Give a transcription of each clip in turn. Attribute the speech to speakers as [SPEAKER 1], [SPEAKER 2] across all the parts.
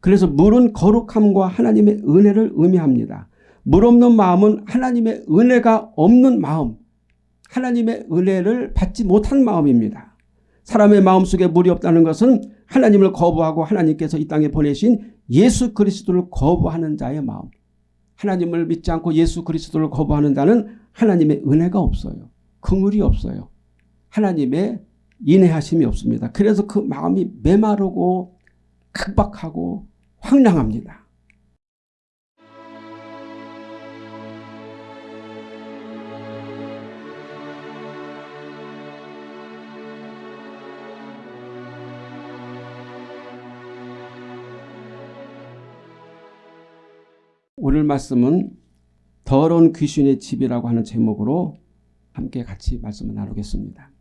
[SPEAKER 1] 그래서 물은 거룩함과 하나님의 은혜를 의미합니다. 물 없는 마음은 하나님의 은혜가 없는 마음, 하나님의 은혜를 받지 못한 마음입니다. 사람의 마음속에 물이 없다는 것은 하나님을 거부하고 하나님께서 이 땅에 보내신 예수 그리스도를 거부하는 자의 마음. 하나님을 믿지 않고 예수 그리스도를 거부하는 자는 하나님의 은혜가 없어요. 긍휼이 없어요. 하나님의 인내하심이 없습니다. 그래서 그 마음이 메마르고 각박하고 황량합니다. 오늘 말씀은 더러운 귀신의 집이라고 하는 제목으로 함께 같이 말씀을 나누겠습니다.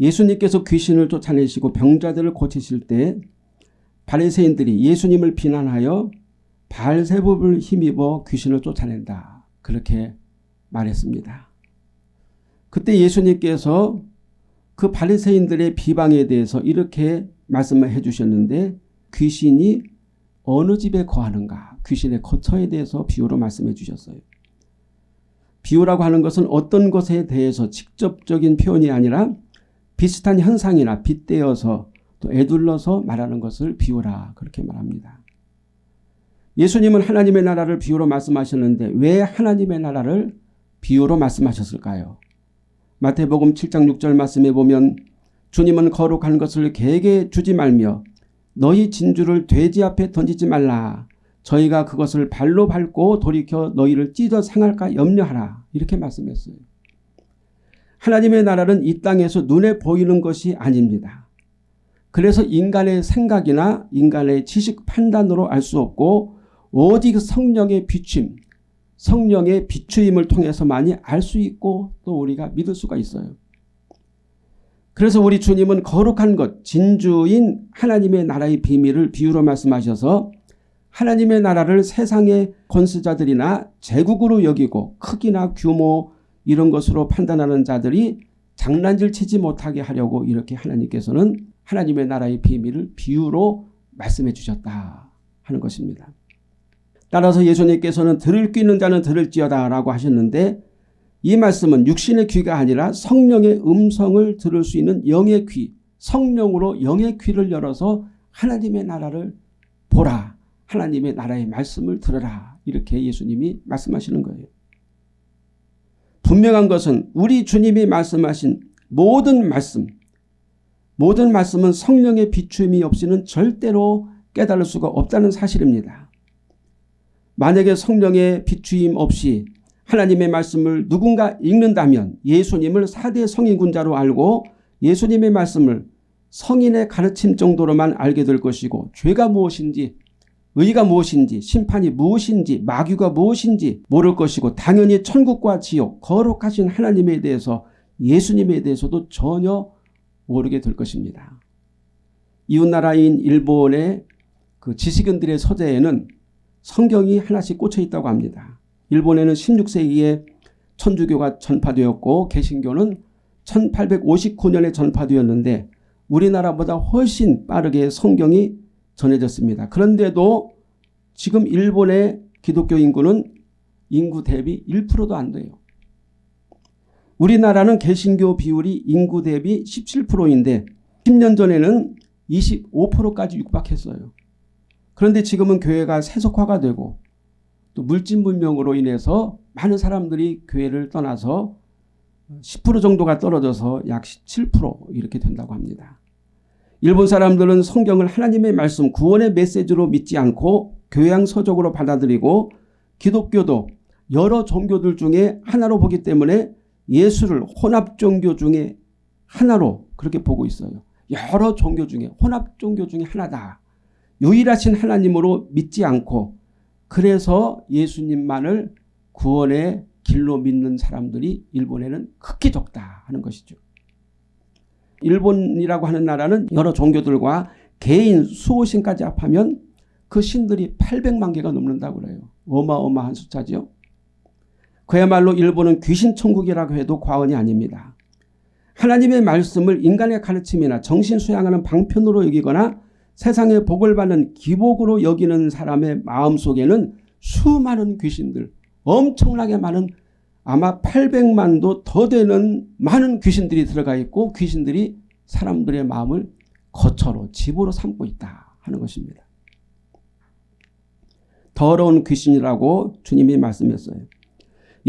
[SPEAKER 1] 예수님께서 귀신을 쫓아내시고 병자들을 고치실 때 바리새인들이 예수님을 비난하여 발세법을 힘입어 귀신을 쫓아낸다. 그렇게 말했습니다. 그때 예수님께서 그 바리새인들의 비방에 대해서 이렇게 말씀을 해주셨는데 귀신이 어느 집에 거하는가 귀신의 거처에 대해서 비유로 말씀해 주셨어요. 비유라고 하는 것은 어떤 것에 대해서 직접적인 표현이 아니라 비슷한 현상이나 빗대어서 또 애둘러서 말하는 것을 비유라 그렇게 말합니다. 예수님은 하나님의 나라를 비유로 말씀하셨는데 왜 하나님의 나라를 비유로 말씀하셨을까요? 마태복음 7장 6절 말씀에 보면 주님은 거룩한 것을 개에게 주지 말며 너희 진주를 돼지 앞에 던지지 말라. 저희가 그것을 발로 밟고 돌이켜 너희를 찢어 상할까 염려하라. 이렇게 말씀했어요. 하나님의 나라는 이 땅에서 눈에 보이는 것이 아닙니다. 그래서 인간의 생각이나 인간의 지식 판단으로 알 수 없고 오직 성령의 비춤, 성령의 비추임을 통해서만이 알 수 있고 또 우리가 믿을 수가 있어요. 그래서 우리 주님은 거룩한 것, 진주인 하나님의 나라의 비밀을 비유로 말씀하셔서 하나님의 나라를 세상의 권수자들이나 제국으로 여기고 크기나 규모 이런 것으로 판단하는 자들이 장난질 치지 못하게 하려고 이렇게 하나님께서는 하나님의 나라의 비밀을 비유로 말씀해 주셨다 하는 것입니다. 따라서 예수님께서는 들을 귀 있는 자는 들을지어다 라고 하셨는데 이 말씀은 육신의 귀가 아니라 성령의 음성을 들을 수 있는 영의 귀, 성령으로 영의 귀를 열어서 하나님의 나라를 보라. 하나님의 나라의 말씀을 들으라. 이렇게 예수님이 말씀하시는 거예요. 분명한 것은 우리 주님이 말씀하신 모든 말씀, 모든 말씀은 성령의 비추임이 없이는 절대로 깨달을 수가 없다는 사실입니다. 만약에 성령의 비추임 없이 하나님의 말씀을 누군가 읽는다면 예수님을 4대 성인군자로 알고 예수님의 말씀을 성인의 가르침 정도로만 알게 될 것이고 죄가 무엇인지 의가 무엇인지 심판이 무엇인지 마귀가 무엇인지 모를 것이고 당연히 천국과 지옥 거룩하신 하나님에 대해서 예수님에 대해서도 전혀 모르게 될 것입니다. 이웃나라인 일본의 그 지식인들의 서재에는 성경이 하나씩 꽂혀 있다고 합니다. 일본에는 16세기에 천주교가 전파되었고 개신교는 1859년에 전파되었는데 우리나라보다 훨씬 빠르게 성경이 전해졌습니다. 그런데도 지금 일본의 기독교 인구는 인구 대비 1%도 안 돼요. 우리나라는 개신교 비율이 인구 대비 17%인데 10년 전에는 25%까지 육박했어요. 그런데 지금은 교회가 세속화가 되고 또 물질 문명으로 인해서 많은 사람들이 교회를 떠나서 10% 정도가 떨어져서 약 17% 이렇게 된다고 합니다. 일본 사람들은 성경을 하나님의 말씀 구원의 메시지로 믿지 않고 교양 서적으로 받아들이고 기독교도 여러 종교들 중에 하나로 보기 때문에 예수를 혼합 종교 중에 하나로 그렇게 보고 있어요. 여러 종교 중에 혼합 종교 중에 하나다. 유일하신 하나님으로 믿지 않고 그래서 예수님만을 구원의 길로 믿는 사람들이 일본에는 극히 적다 하는 것이죠. 일본이라고 하는 나라는 여러 종교들과 개인 수호신까지 합하면 그 신들이 800만 개가 넘는다고 그래요. 어마어마한 숫자죠. 그야말로 일본은 귀신 천국이라고 해도 과언이 아닙니다. 하나님의 말씀을 인간의 가르침이나 정신 수양하는 방편으로 여기거나 세상의 복을 받는 기복으로 여기는 사람의 마음속에는 수많은 귀신들 엄청나게 많은 아마 800만도 더 되는 많은 귀신들이 들어가 있고 귀신들이 사람들의 마음을 거처로 집으로 삼고 있다 하는 것입니다. 더러운 귀신이라고 주님이 말씀했어요.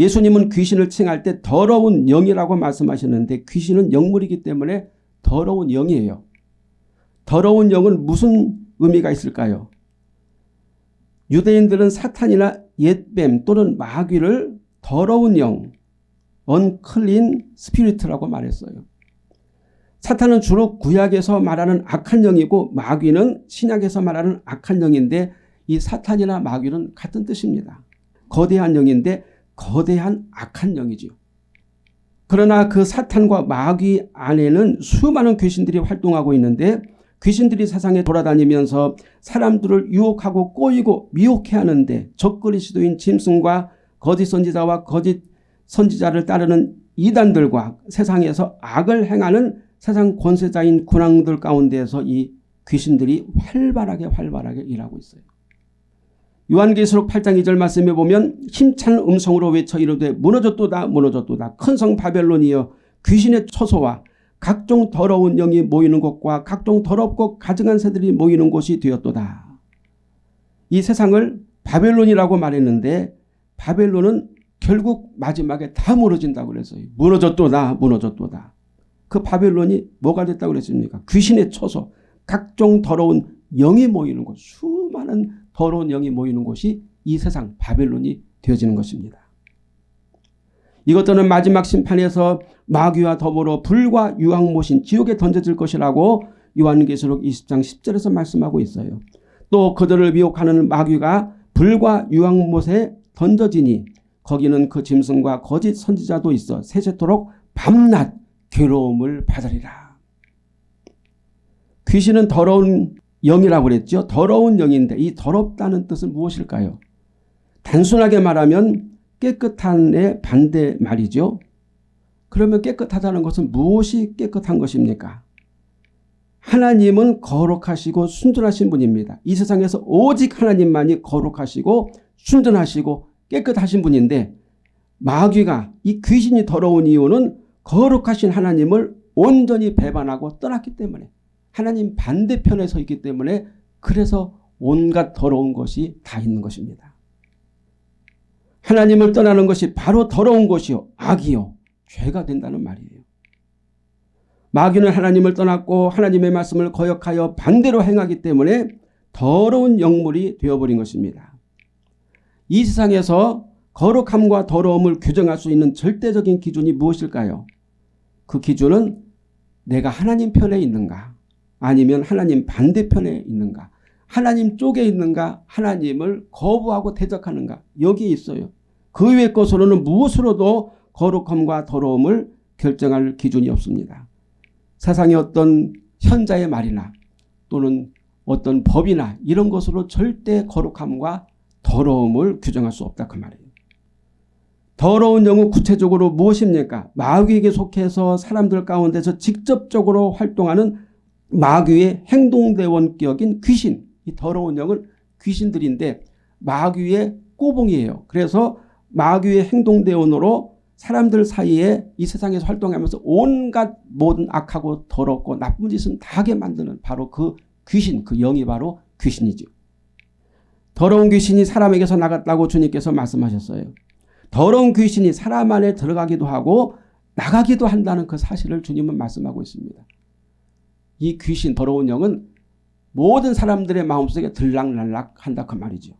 [SPEAKER 1] 예수님은 귀신을 칭할 때 더러운 영이라고 말씀하셨는데 귀신은 영물이기 때문에 더러운 영이에요. 더러운 영은 무슨 의미가 있을까요? 유대인들은 사탄이나 옛뱀 또는 마귀를 더러운 영, unclean spirit라고 말했어요. 사탄은 주로 구약에서 말하는 악한 영이고 마귀는 신약에서 말하는 악한 영인데 이 사탄이나 마귀는 같은 뜻입니다. 거대한 영인데 거대한 악한 영이지요. 그러나 그 사탄과 마귀 안에는 수많은 귀신들이 활동하고 있는데 귀신들이 세상에 돌아다니면서 사람들을 유혹하고 꼬이고 미혹해 하는데 적그리 시도인 짐승과 거짓 선지자와 거짓 선지자를 따르는 이단들과 세상에서 악을 행하는 세상 권세자인 군왕들 가운데에서 이 귀신들이 활발하게 활발하게 일하고 있어요. 요한계시록 8장 2절 말씀에 보면 힘찬 음성으로 외쳐 이르되 무너졌도다 무너졌도다 큰 성 바벨론이여 귀신의 처소와 각종 더러운 영이 모이는 곳과 각종 더럽고 가증한 새들이 모이는 곳이 되었도다. 이 세상을 바벨론이라고 말했는데 바벨론은 결국 마지막에 다 무너진다고 그랬어요. 무너졌도다 무너졌도다. 그 바벨론이 뭐가 됐다고 그랬습니까? 귀신의 처소 각종 더러운 영이 모이는 곳 수많은 더러운 영이 모이는 곳이 이 세상 바벨론이 되어지는 것입니다. 이것들은 마지막 심판에서 마귀와 더불어 불과 유황못인 지옥에 던져질 것이라고 요한계시록 20장 10절에서 말씀하고 있어요. 또 그들을 미혹하는 마귀가 불과 유황못에 던져지니 거기는 그 짐승과 거짓 선지자도 있어 세세토록 밤낮 괴로움을 받으리라. 귀신은 더러운 영이라고 그랬죠. 더러운 영인데 이 더럽다는 뜻은 무엇일까요? 단순하게 말하면 깨끗한의 반대 말이죠. 그러면 깨끗하다는 것은 무엇이 깨끗한 것입니까? 하나님은 거룩하시고 순전하신 분입니다. 이 세상에서 오직 하나님만이 거룩하시고 순전하시고 깨끗하신 분인데 마귀가 이 귀신이 더러운 이유는 거룩하신 하나님을 온전히 배반하고 떠났기 때문에 하나님 반대편에 서 있기 때문에 그래서 온갖 더러운 것이 다 있는 것입니다. 하나님을 떠나는 것이 바로 더러운 것이요 악이요 죄가 된다는 말이에요. 마귀는 하나님을 떠났고 하나님의 말씀을 거역하여 반대로 행하기 때문에 더러운 영물이 되어버린 것입니다. 이 세상에서 거룩함과 더러움을 규정할 수 있는 절대적인 기준이 무엇일까요? 그 기준은 내가 하나님 편에 있는가 아니면 하나님 반대편에 있는가 하나님 쪽에 있는가 하나님을 거부하고 대적하는가 여기에 있어요. 그 외의 것으로는 무엇으로도 거룩함과 더러움을 결정할 기준이 없습니다. 세상의 어떤 현자의 말이나 또는 어떤 법이나 이런 것으로 절대 거룩함과 더러움을 규정할 수 없다 그 말이에요. 더러운 영은 구체적으로 무엇입니까? 마귀에게 속해서 사람들 가운데서 직접적으로 활동하는 마귀의 행동대원격인 귀신 이 더러운 영은 귀신들인데 마귀의 꼬봉이에요. 그래서 마귀의 행동대원으로 사람들 사이에 이 세상에서 활동하면서 온갖 모든 악하고 더럽고 나쁜 짓은 다 하게 만드는 바로 그 귀신 그 영이 바로 귀신이죠. 더러운 귀신이 사람에게서 나갔다고 주님께서 말씀하셨어요. 더러운 귀신이 사람 안에 들어가기도 하고 나가기도 한다는 그 사실을 주님은 말씀하고 있습니다. 이 귀신 더러운 영은 모든 사람들의 마음속에 들락날락 한다 그 말이죠.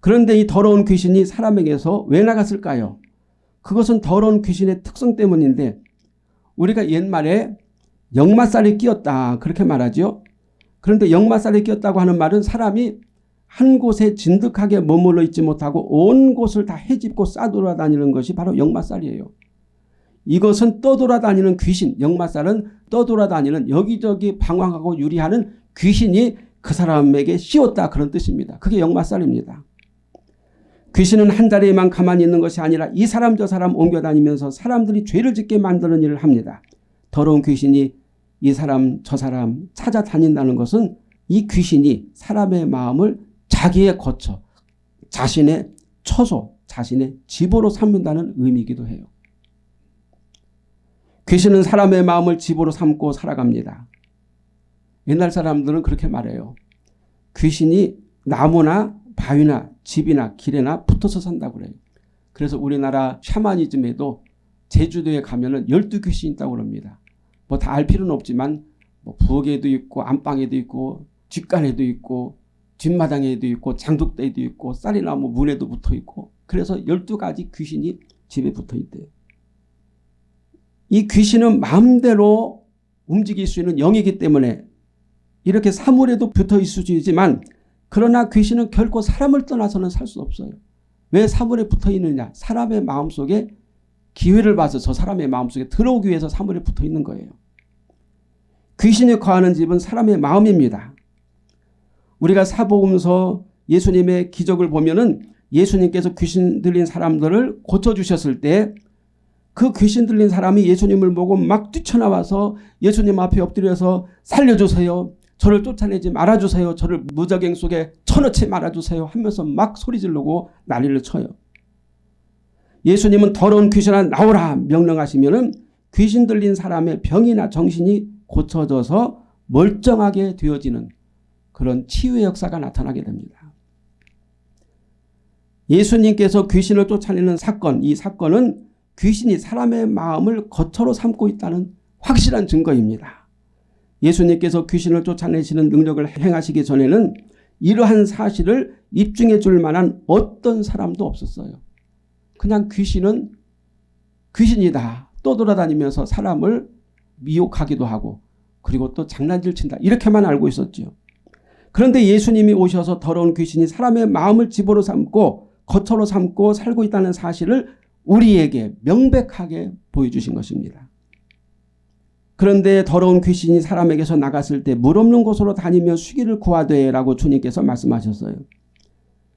[SPEAKER 1] 그런데 이 더러운 귀신이 사람에게서 왜 나갔을까요? 그것은 더러운 귀신의 특성 때문인데 우리가 옛말에 역마살이 끼었다 그렇게 말하죠. 그런데 역마살이 끼었다고 하는 말은 사람이 한 곳에 진득하게 머물러 있지 못하고 온 곳을 다 헤집고 싸돌아다니는 것이 바로 역마살이에요. 이것은 떠돌아다니는 귀신, 역마살은 떠돌아다니는 여기저기 방황하고 유리하는 귀신이 그 사람에게 씌웠다 그런 뜻입니다. 그게 역마살입니다. 귀신은 한 자리에만 가만히 있는 것이 아니라 이 사람 저 사람 옮겨다니면서 사람들이 죄를 짓게 만드는 일을 합니다. 더러운 귀신이 이 사람 저 사람 찾아다닌다는 것은 이 귀신이 사람의 마음을 자기의 거처, 자신의 처소, 자신의 집으로 삼는다는 의미이기도 해요. 귀신은 사람의 마음을 집으로 삼고 살아갑니다. 옛날 사람들은 그렇게 말해요. 귀신이 나무나 바위나 집이나 길에나 붙어서 산다고 그래요. 그래서 우리나라 샤머니즘에도 제주도에 가면 은 열두 귀신이 있다고 그럽니다. 뭐 다 알 필요는 없지만 뭐 부엌에도 있고 안방에도 있고 뒷간에도 있고 뒷마당에도 있고 장독대에도 있고 쌀이나무 문에도 붙어 있고 그래서 12가지 귀신이 집에 붙어 있대요. 이 귀신은 마음대로 움직일 수 있는 영이기 때문에 이렇게 사물에도 붙어 있을 수 있지만 그러나 귀신은 결코 사람을 떠나서는 살 수 없어요. 왜 사물에 붙어 있느냐 사람의 마음속에 기회를 봐서 저 사람의 마음속에 들어오기 위해서 사물에 붙어 있는 거예요. 귀신이 거하는 집은 사람의 마음입니다. 우리가 사복음서 예수님의 기적을 보면 은 예수님께서 귀신 들린 사람들을 고쳐주셨을 때 그 귀신 들린 사람이 예수님을 보고 막 뛰쳐나와서 예수님 앞에 엎드려서 살려주세요. 저를 쫓아내지 말아주세요. 저를 무적행 속에 쳐넣지 말아주세요 하면서 막 소리 지르고 난리를 쳐요. 예수님은 더러운 귀신아 나오라 명령하시면 귀신 들린 사람의 병이나 정신이 고쳐져서 멀쩡하게 되어지는 그런 치유의 역사가 나타나게 됩니다. 예수님께서 귀신을 쫓아내는 사건 이 사건은 귀신이 사람의 마음을 거처로 삼고 있다는 확실한 증거입니다. 예수님께서 귀신을 쫓아내시는 능력을 행하시기 전에는 이러한 사실을 입증해 줄 만한 어떤 사람도 없었어요. 그냥 귀신은 귀신이다. 떠돌아다니면서 사람을 미혹하기도 하고 그리고 또 장난질 친다. 이렇게만 알고 있었죠. 그런데 예수님이 오셔서 더러운 귀신이 사람의 마음을 집으로 삼고 거처로 삼고 살고 있다는 사실을 우리에게 명백하게 보여주신 것입니다. 그런데 더러운 귀신이 사람에게서 나갔을 때 물 없는 곳으로 다니며 쉬기를 구하되 라고 주님께서 말씀하셨어요.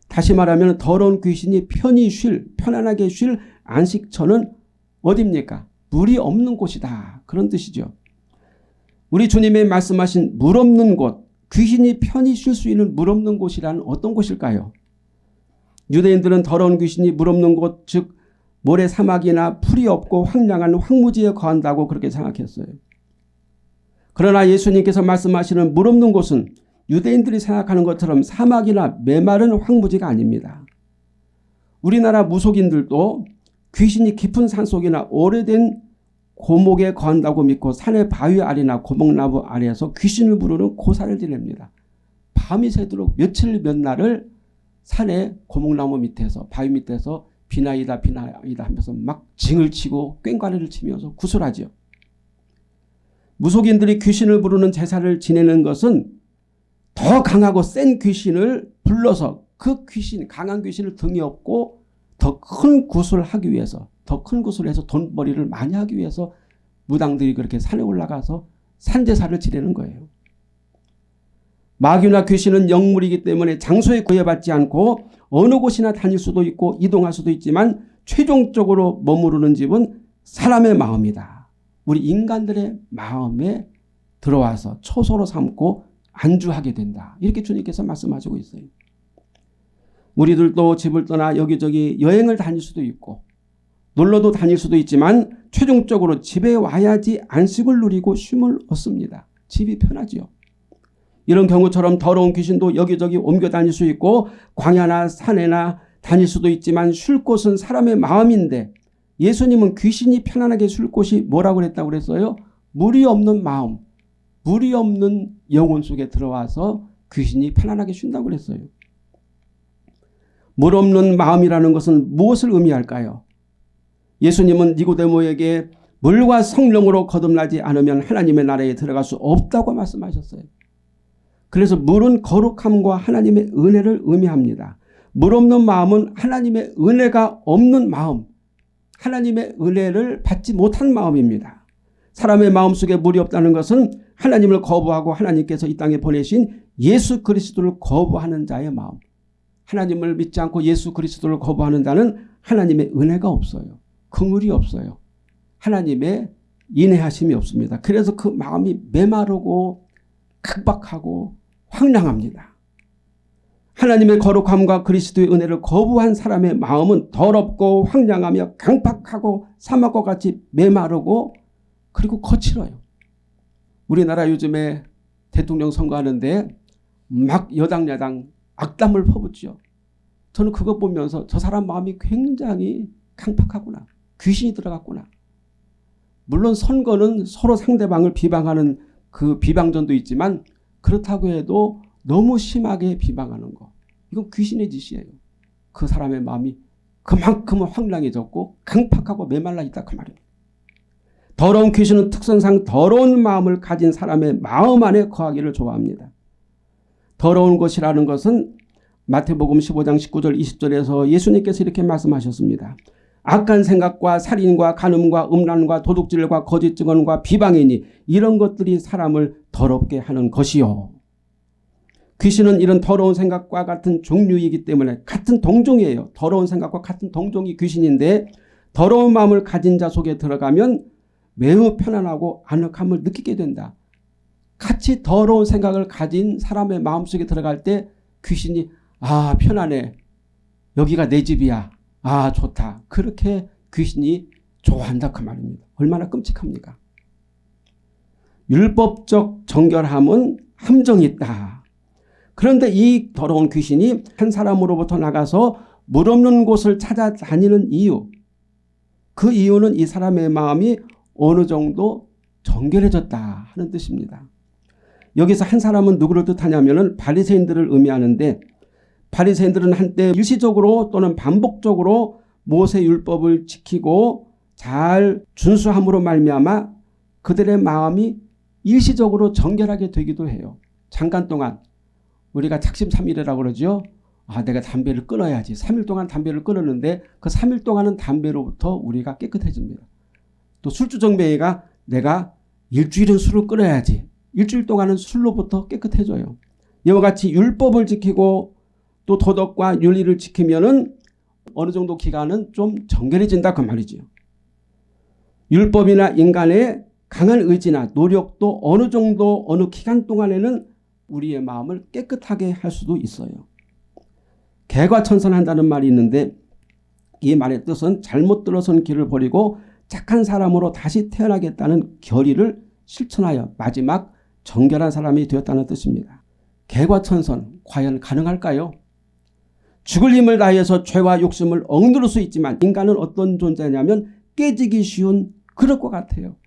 [SPEAKER 1] 다시 말하면 더러운 귀신이 편히 쉴 편안하게 쉴 안식처는 어딥니까? 물이 없는 곳이다. 그런 뜻이죠. 우리 주님의 말씀하신 물 없는 곳 귀신이 편히 쉴 수 있는 물 없는 곳이란 어떤 곳일까요? 유대인들은 더러운 귀신이 물 없는 곳 즉 모래 사막이나 풀이 없고 황량한 황무지에 거한다고 그렇게 생각했어요. 그러나 예수님께서 말씀하시는 물 없는 곳은 유대인들이 생각하는 것처럼 사막이나 메마른 황무지가 아닙니다. 우리나라 무속인들도 귀신이 깊은 산속이나 오래된 고목에 거한다고 믿고 산의 바위 아래나 고목나무 아래에서 귀신을 부르는 고사를 지냅니다. 밤이 새도록 며칠 몇 날을 산의 고목나무 밑에서 바위 밑에서 비나이다 비나이다 하면서 막 징을 치고 꽹과리를 치면서 구슬하죠. 무속인들이 귀신을 부르는 제사를 지내는 것은 더 강하고 센 귀신을 불러서 그 귀신 강한 귀신을 등에 업고 더 큰 구슬을 하기 위해서 더 큰 구슬을 해서 돈벌이를 많이 하기 위해서 무당들이 그렇게 산에 올라가서 산제사를 지내는 거예요. 마귀나 귀신은 영물이기 때문에 장소에 구애받지 않고 어느 곳이나 다닐 수도 있고 이동할 수도 있지만 최종적으로 머무르는 집은 사람의 마음이다. 우리 인간들의 마음에 들어와서 초소로 삼고 안주하게 된다. 이렇게 주님께서 말씀하시고 있어요. 우리들도 집을 떠나 여기저기 여행을 다닐 수도 있고 놀러도 다닐 수도 있지만 최종적으로 집에 와야지 안식을 누리고 쉼을 얻습니다. 집이 편하지요. 이런 경우처럼 더러운 귀신도 여기저기 옮겨 다닐 수 있고 광야나 산에나 다닐 수도 있지만 쉴 곳은 사람의 마음인데 예수님은 귀신이 편안하게 쉴 곳이 뭐라고 그랬다고 그랬어요? 물이 없는 마음, 물이 없는 영혼 속에 들어와서 귀신이 편안하게 쉰다고 그랬어요. 물 없는 마음이라는 것은 무엇을 의미할까요? 예수님은 니고데모에게 물과 성령으로 거듭나지 않으면 하나님의 나라에 들어갈 수 없다고 말씀하셨어요. 그래서 물은 거룩함과 하나님의 은혜를 의미합니다. 물 없는 마음은 하나님의 은혜가 없는 마음, 하나님의 은혜를 받지 못한 마음입니다. 사람의 마음속에 물이 없다는 것은 하나님을 거부하고 하나님께서 이 땅에 보내신 예수 그리스도를 거부하는 자의 마음. 하나님을 믿지 않고 예수 그리스도를 거부하는 자는 하나님의 은혜가 없어요. 긍휼이 없어요. 하나님의 인내하심이 없습니다. 그래서 그 마음이 메마르고 각박하고 황량합니다. 하나님의 거룩함과 그리스도의 은혜를 거부한 사람의 마음은 더럽고 황량하며 강팍하고 사막과 같이 메마르고 그리고 거칠어요. 우리나라 요즘에 대통령 선거하는데 막 여당 야당 악담을 퍼붓죠. 저는 그것 보면서 저 사람 마음이 굉장히 강팍하구나. 귀신이 들어갔구나. 물론 선거는 서로 상대방을 비방하는 그 비방전도 있지만 그렇다고 해도 너무 심하게 비방하는 거. 이건 귀신의 짓이에요. 그 사람의 마음이 그만큼 황량해졌고 강팍하고 메말라 있다 그 말이에요. 더러운 귀신은 특성상 더러운 마음을 가진 사람의 마음 안에 거하기를 좋아합니다. 더러운 것이라는 것은 마태복음 15장 19절 20절에서 예수님께서 이렇게 말씀하셨습니다. 악한 생각과 살인과 간음과 음란과 도둑질과 거짓 증언과 비방이니 이런 것들이 사람을 더럽게 하는 것이요. 귀신은 이런 더러운 생각과 같은 종류이기 때문에 같은 동종이에요. 더러운 생각과 같은 동종이 귀신인데 더러운 마음을 가진 자 속에 들어가면 매우 편안하고 아늑함을 느끼게 된다. 같이 더러운 생각을 가진 사람의 마음속에 들어갈 때 귀신이 아 편안해. 여기가 내 집이야. 아 좋다. 그렇게 귀신이 좋아한다 그 말입니다. 얼마나 끔찍합니까? 율법적 정결함은 함정이 있다. 그런데 이 더러운 귀신이 한 사람으로부터 나가서 물 없는 곳을 찾아다니는 이유 그 이유는 이 사람의 마음이 어느 정도 정결해졌다 하는 뜻입니다. 여기서 한 사람은 누구를 뜻하냐면 바리새인들을 의미하는데 바리새인들은 한때 일시적으로 또는 반복적으로 모세 율법을 지키고 잘 준수함으로 말미암아 그들의 마음이 일시적으로 정결하게 되기도 해요. 잠깐 동안 우리가 작심삼일이라고 그러죠. 아 내가 담배를 끊어야지. 3일 동안 담배를 끊었는데 그 3일 동안은 담배로부터 우리가 깨끗해집니다. 또 술주정뱅이가 내가 일주일은 술을 끊어야지. 일주일 동안은 술로부터 깨끗해져요. 이와 같이 율법을 지키고 또 도덕과 윤리를 지키면은 어느 정도 기간은 좀 정결해진다 그 말이죠. 율법이나 인간의 강한 의지나 노력도 어느 정도 어느 기간 동안에는 우리의 마음을 깨끗하게 할 수도 있어요. 개과천선한다는 말이 있는데 이 말의 뜻은 잘못 들어선 길을 버리고 착한 사람으로 다시 태어나겠다는 결의를 실천하여 마지막 정결한 사람이 되었다는 뜻입니다. 개과천선 과연 가능할까요? 죽을 힘을 다해서 죄와 욕심을 억누를 수 있지만 인간은 어떤 존재냐면 깨지기 쉬운 그럴 것 같아요.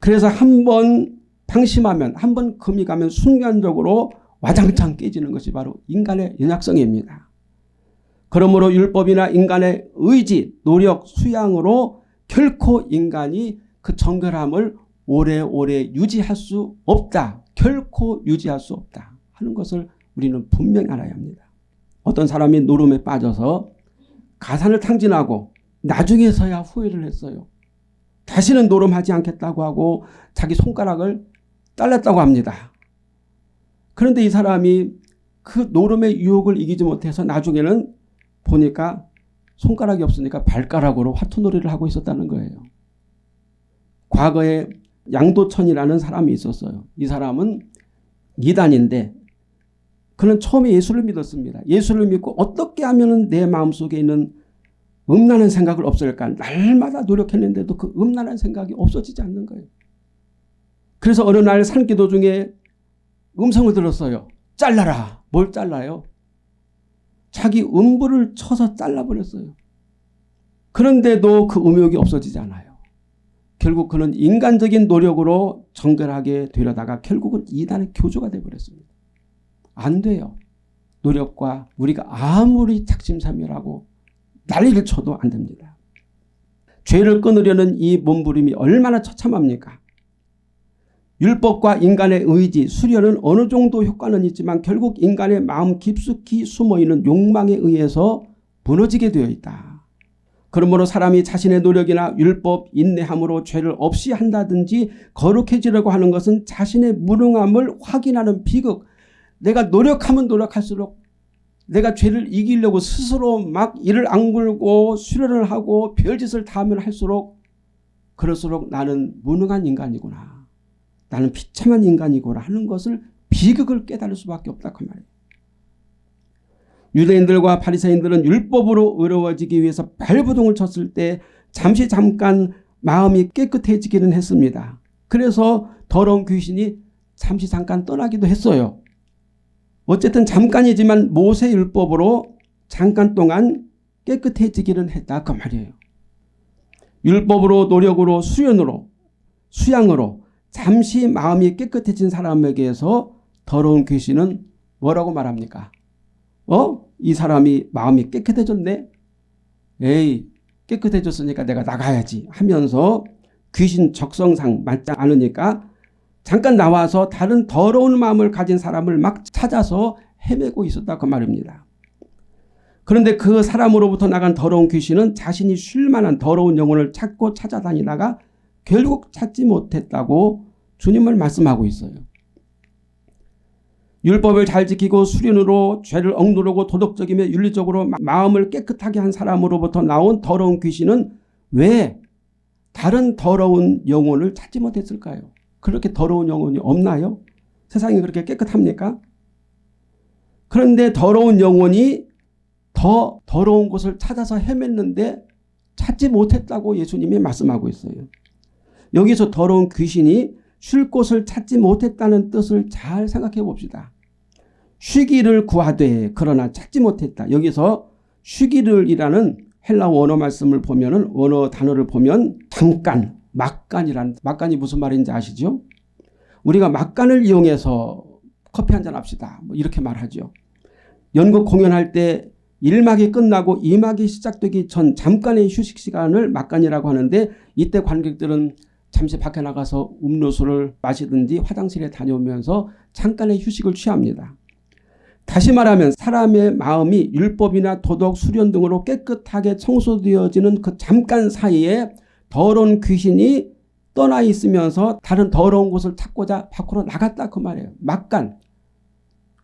[SPEAKER 1] 그래서 한 번 방심하면 한 번 금이 가면 순간적으로 와장창 깨지는 것이 바로 인간의 연약성입니다. 그러므로 율법이나 인간의 의지, 노력, 수양으로 결코 인간이 그 정결함을 오래오래 유지할 수 없다. 결코 유지할 수 없다 하는 것을 우리는 분명히 알아야 합니다. 어떤 사람이 노름에 빠져서 가산을 탕진하고 나중에서야 후회를 했어요. 다시는 노름하지 않겠다고 하고 자기 손가락을 잘랐다고 합니다. 그런데 이 사람이 그 노름의 유혹을 이기지 못해서 나중에는 보니까 손가락이 없으니까 발가락으로 화투놀이를 하고 있었다는 거예요. 과거에 양도천이라는 사람이 있었어요. 이 사람은 이단인데 그는 처음에 예수를 믿었습니다. 예수를 믿고 어떻게 하면 내 마음속에 있는 음란한 생각을 없앨까 날마다 노력했는데도 그 음란한 생각이 없어지지 않는 거예요. 그래서 어느 날 산기도 중에 음성을 들었어요. 잘라라. 뭘 잘라요? 자기 음부를 쳐서 잘라버렸어요. 그런데도 그 음욕이 없어지지 않아요. 결국 그는 인간적인 노력으로 정결하게 되려다가 결국은 이단의 교주가 되어버렸습니다. 안 돼요. 노력과 우리가 아무리 작심삼일하고 난리를 쳐도 안 됩니다. 죄를 끊으려는 이 몸부림이 얼마나 처참합니까? 율법과 인간의 의지, 수련은 어느 정도 효과는 있지만 결국 인간의 마음 깊숙이 숨어있는 욕망에 의해서 무너지게 되어 있다. 그러므로 사람이 자신의 노력이나 율법, 인내함으로 죄를 없이 한다든지 거룩해지려고 하는 것은 자신의 무능함을 확인하는 비극. 내가 노력하면 노력할수록 내가 죄를 이기려고 스스로 막 이를 안굴고 수련을 하고 별짓을 다 하면 할수록 그럴수록 나는 무능한 인간이구나. 나는 비참한 인간이구나 하는 것을 비극을 깨달을 수밖에 없다 그 말이에요. 유대인들과 바리새인들은 율법으로 의로워지기 위해서 발부동을 쳤을 때 잠시 잠깐 마음이 깨끗해지기는 했습니다. 그래서 더러운 귀신이 잠시 잠깐 떠나기도 했어요. 어쨌든 잠깐이지만 모세 율법으로 잠깐 동안 깨끗해지기는 했다 그 말이에요. 율법으로 노력으로 수련으로 수양으로 잠시 마음이 깨끗해진 사람에게서 더러운 귀신은 뭐라고 말합니까? 어? 이 사람이 마음이 깨끗해졌네? 에이 깨끗해졌으니까 내가 나가야지 하면서 귀신 적성상 맞지 않으니까 잠깐 나와서 다른 더러운 마음을 가진 사람을 막 찾아서 헤매고 있었다 그 말입니다. 그런데 그 사람으로부터 나간 더러운 귀신은 자신이 쉴 만한 더러운 영혼을 찾고 찾아다니다가 결국 찾지 못했다고 주님을 말씀하고 있어요. 율법을 잘 지키고 수련으로 죄를 억누르고 도덕적이며 윤리적으로 마음을 깨끗하게 한 사람으로부터 나온 더러운 귀신은 왜 다른 더러운 영혼을 찾지 못했을까요? 그렇게 더러운 영혼이 없나요? 세상이 그렇게 깨끗합니까? 그런데 더러운 영혼이 더 더러운 곳을 찾아서 헤맸는데 찾지 못했다고 예수님이 말씀하고 있어요. 여기서 더러운 귀신이 쉴 곳을 찾지 못했다는 뜻을 잘 생각해 봅시다. 쉬기를 구하되 그러나 찾지 못했다. 여기서 쉬기를이라는 헬라 원어 말씀을 보면은 원어 단어를 보면 잠깐, 막간이란 막간이 무슨 말인지 아시죠? 우리가 막간을 이용해서 커피 한 잔 합시다. 뭐 이렇게 말하죠. 연극 공연할 때 1막이 끝나고 2막이 시작되기 전 잠깐의 휴식 시간을 막간이라고 하는데 이때 관객들은 잠시 밖에 나가서 음료수를 마시든지 화장실에 다녀오면서 잠깐의 휴식을 취합니다. 다시 말하면 사람의 마음이 율법이나 도덕, 수련 등으로 깨끗하게 청소되어지는 그 잠깐 사이에 더러운 귀신이 떠나 있으면서 다른 더러운 곳을 찾고자 밖으로 나갔다 그 말이에요. 막간.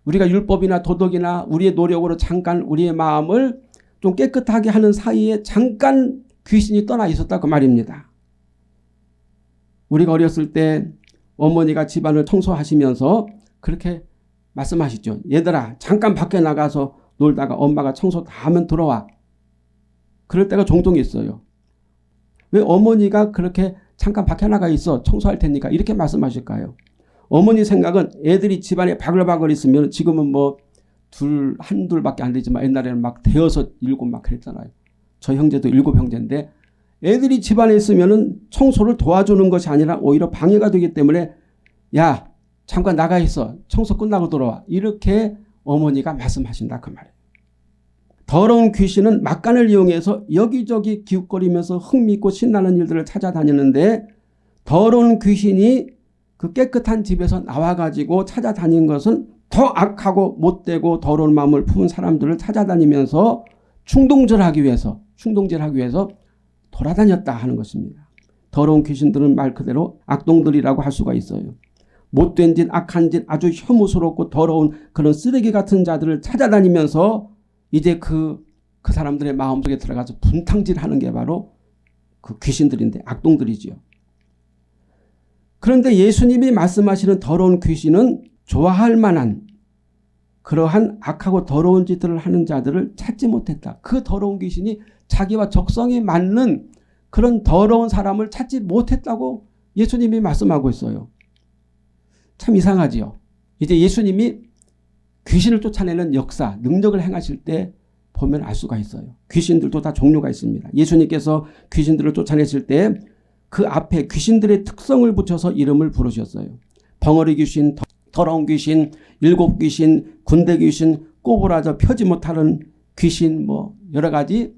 [SPEAKER 1] 우리가 율법이나 도덕이나 우리의 노력으로 잠깐 우리의 마음을 좀 깨끗하게 하는 사이에 잠깐 귀신이 떠나 있었다 그 말입니다. 우리가 어렸을 때 어머니가 집안을 청소하시면서 그렇게 말씀하시죠. 얘들아 잠깐 밖에 나가서 놀다가 엄마가 청소 다 하면 들어와. 그럴 때가 종종 있어요. 왜 어머니가 그렇게 잠깐 밖에 나가 있어 청소할 테니까 이렇게 말씀하실까요? 어머니 생각은 애들이 집안에 바글바글 있으면 지금은 뭐 둘, 한둘밖에 안 되지만 옛날에는 막 대여섯, 일곱 막 그랬잖아요. 저 형제도 일곱 형제인데 애들이 집안에 있으면 청소를 도와주는 것이 아니라 오히려 방해가 되기 때문에 야 잠깐 나가 있어. 청소 끝나고 돌아와. 이렇게 어머니가 말씀하신다 그 말이에요. 더러운 귀신은 막간을 이용해서 여기저기 기웃거리면서 흥미있고 신나는 일들을 찾아다니는데 더러운 귀신이 그 깨끗한 집에서 나와가지고 찾아다닌 것은 더 악하고 못되고 더러운 마음을 품은 사람들을 찾아다니면서 충동질하기 위해서 충동질하기 위해서 돌아다녔다 하는 것입니다. 더러운 귀신들은 말 그대로 악동들이라고 할 수가 있어요. 못된 짓, 악한 짓, 아주 혐오스럽고 더러운 그런 쓰레기 같은 자들을 찾아다니면서 이제 그, 그 사람들의 마음속에 들어가서 분탕질하는 게 바로 그 귀신들인데 악동들이지요. 그런데 예수님이 말씀하시는 더러운 귀신은 좋아할 만한 그러한 악하고 더러운 짓들을 하는 자들을 찾지 못했다. 그 더러운 귀신이 자기와 적성이 맞는 그런 더러운 사람을 찾지 못했다고 예수님이 말씀하고 있어요. 참 이상하지요. 이제 예수님이 귀신을 쫓아내는 역사, 능력을 행하실 때 보면 알 수가 있어요. 귀신들도 다 종류가 있습니다. 예수님께서 귀신들을 쫓아내실 때 그 앞에 귀신들의 특성을 붙여서 이름을 부르셨어요. 벙어리 귀신, 더러운 귀신, 일곱 귀신, 군대 귀신, 꼬부라져 펴지 못하는 귀신 뭐 여러 가지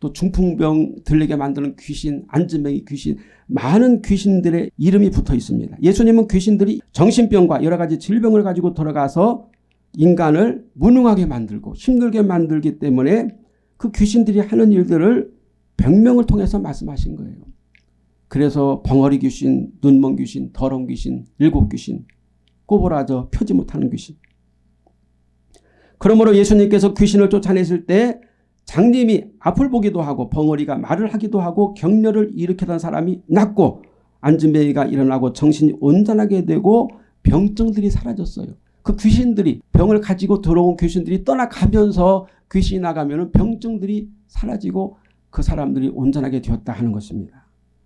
[SPEAKER 1] 또 중풍병 들리게 만드는 귀신, 안즈맹이 귀신 많은 귀신들의 이름이 붙어 있습니다. 예수님은 귀신들이 정신병과 여러 가지 질병을 가지고 들어가서 인간을 무능하게 만들고 힘들게 만들기 때문에 그 귀신들이 하는 일들을 병명을 통해서 말씀하신 거예요. 그래서 벙어리 귀신, 눈먼 귀신, 더러운 귀신, 일곱 귀신, 꼬부라져 펴지 못하는 귀신. 그러므로 예수님께서 귀신을 쫓아냈을 때 장님이 앞을 보기도 하고 벙어리가 말을 하기도 하고 격려를 일으키던 사람이 낫고 안진뱅이가 일어나고 정신이 온전하게 되고 병증들이 사라졌어요. 그 귀신들이 병을 가지고 들어온 귀신들이 떠나가면서 귀신이 나가면 병증들이 사라지고 그 사람들이 온전하게 되었다 하는 것입니다.